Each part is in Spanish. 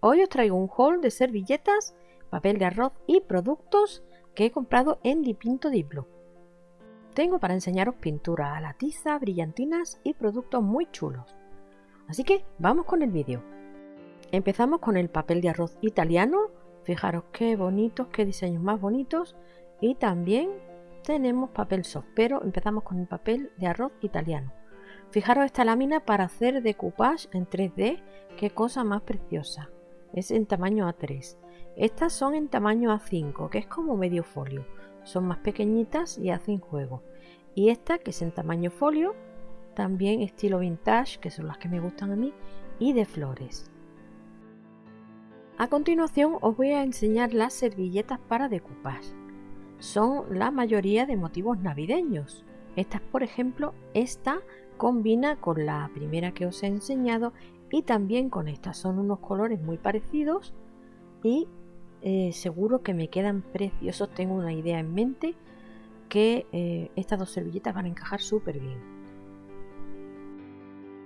Hoy os traigo un haul de servilletas, papel de arroz y productos que he comprado en Dipinto Diplo. Tengo para enseñaros pintura a la tiza, brillantinas y productos muy chulos. Así que vamos con el vídeo. Empezamos con el papel de arroz italiano. Fijaros qué bonitos, qué diseños más bonitos. Y también tenemos papel soft, pero empezamos con el papel de arroz italiano. Fijaros esta lámina para hacer decoupage en 3D, qué cosa más preciosa es en tamaño A3. Estas son en tamaño A5, que es como medio folio. Son más pequeñitas y hacen juego. Y esta, que es en tamaño folio, también estilo vintage, que son las que me gustan a mí, y de flores. A continuación os voy a enseñar las servilletas para decoupage. Son la mayoría de motivos navideños. Estas, por ejemplo, esta combina con la primera que os he enseñado y también con estas son unos colores muy parecidos y eh, seguro que me quedan preciosos. Tengo una idea en mente que eh, estas dos servilletas van a encajar súper bien.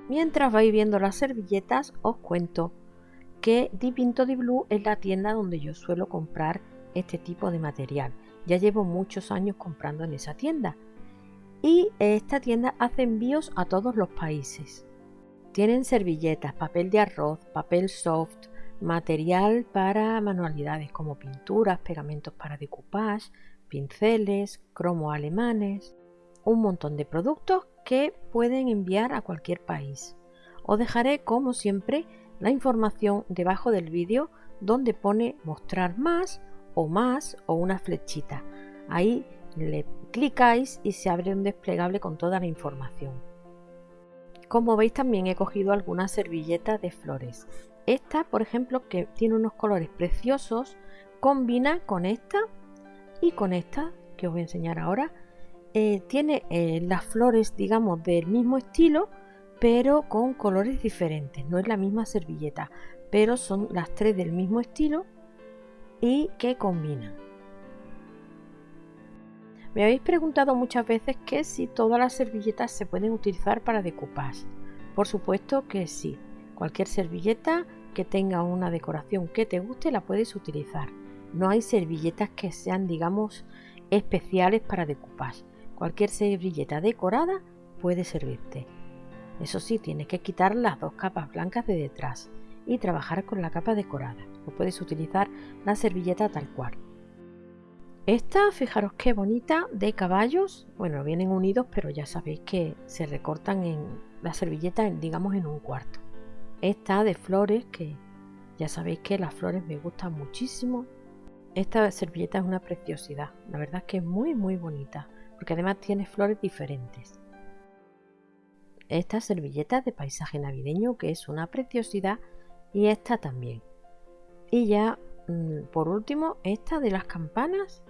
Mientras vais viendo las servilletas os cuento que Dipinto di Blue es la tienda donde yo suelo comprar este tipo de material. Ya llevo muchos años comprando en esa tienda. Y esta tienda hace envíos a todos los países tienen servilletas, papel de arroz, papel soft, material para manualidades como pinturas, pegamentos para decoupage, pinceles, cromo alemanes, un montón de productos que pueden enviar a cualquier país. Os dejaré como siempre la información debajo del vídeo donde pone mostrar más o más o una flechita. Ahí le clicáis y se abre un desplegable con toda la información. Como veis también he cogido algunas servilletas de flores. Esta, por ejemplo, que tiene unos colores preciosos, combina con esta y con esta, que os voy a enseñar ahora. Eh, tiene eh, las flores, digamos, del mismo estilo, pero con colores diferentes. No es la misma servilleta, pero son las tres del mismo estilo y que combinan. Me habéis preguntado muchas veces que si todas las servilletas se pueden utilizar para decoupage. Por supuesto que sí. Cualquier servilleta que tenga una decoración que te guste la puedes utilizar. No hay servilletas que sean, digamos, especiales para decoupage. Cualquier servilleta decorada puede servirte. Eso sí, tienes que quitar las dos capas blancas de detrás y trabajar con la capa decorada. No puedes utilizar la servilleta tal cual. Esta, fijaros qué bonita, de caballos. Bueno, vienen unidos, pero ya sabéis que se recortan en la servilleta, digamos, en un cuarto. Esta de flores, que ya sabéis que las flores me gustan muchísimo. Esta servilleta es una preciosidad. La verdad es que es muy, muy bonita, porque además tiene flores diferentes. Esta servilleta de paisaje navideño, que es una preciosidad, y esta también. Y ya, mm, por último, esta de las campanas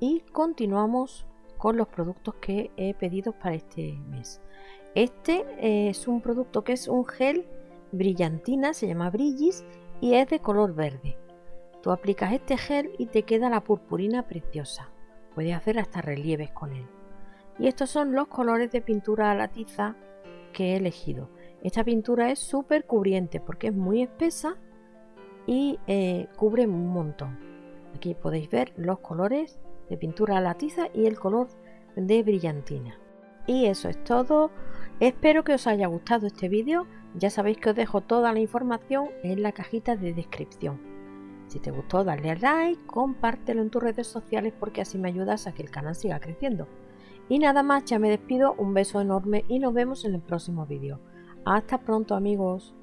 y continuamos con los productos que he pedido para este mes. Este es un producto que es un gel brillantina, se llama Brillis y es de color verde. Tú aplicas este gel y te queda la purpurina preciosa. Puedes hacer hasta relieves con él. Y estos son los colores de pintura a la tiza que he elegido. Esta pintura es súper cubriente porque es muy espesa y eh, cubre un montón. Aquí podéis ver los colores de pintura a la tiza y el color de brillantina. Y eso es todo. Espero que os haya gustado este vídeo. Ya sabéis que os dejo toda la información en la cajita de descripción. Si te gustó, dale a like, compártelo en tus redes sociales porque así me ayudas a que el canal siga creciendo. Y nada más, ya me despido, un beso enorme y nos vemos en el próximo vídeo. Hasta pronto amigos.